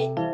everybody.